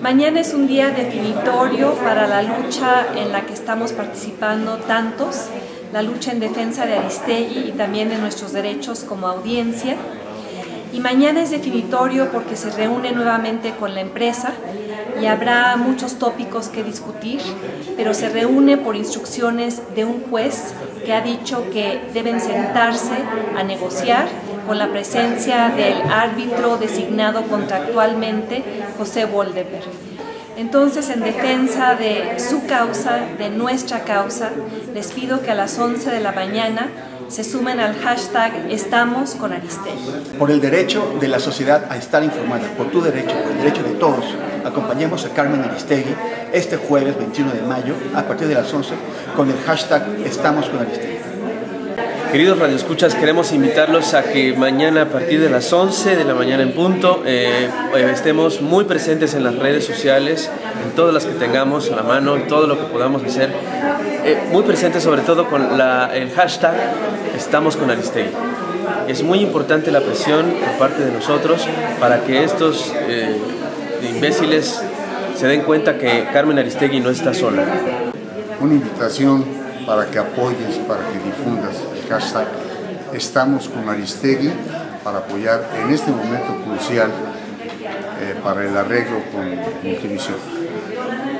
Mañana es un día definitorio para la lucha en la que estamos participando tantos, la lucha en defensa de Aristegui y también de nuestros derechos como audiencia. Y mañana es definitorio porque se reúne nuevamente con la empresa y habrá muchos tópicos que discutir, pero se reúne por instrucciones de un juez que ha dicho que deben sentarse a negociar con la presencia del árbitro designado contractualmente, José Woldeberg. Entonces, en defensa de su causa, de nuestra causa, les pido que a las 11 de la mañana se sumen al hashtag Estamos. Por el derecho de la sociedad a estar informada, por tu derecho, por el derecho de todos, acompañemos a Carmen Aristegui este jueves 21 de mayo a partir de las 11 con el hashtag Estamos. Queridos radioescuchas, queremos invitarlos a que mañana a partir de las 11 de la mañana en punto eh, eh, estemos muy presentes en las redes sociales, en todas las que tengamos a la mano, en todo lo que podamos hacer, eh, muy presentes sobre todo con el hashtag Estamos con Aristegui. Es muy importante la presión por parte de nosotros para que estos imbéciles se den cuenta que Carmen Aristegui no está sola. Una invitación para que apoyes, para que difundas el hashtag Estamos con Aristegui para apoyar en este momento crucial eh, para el arreglo con Multivisión.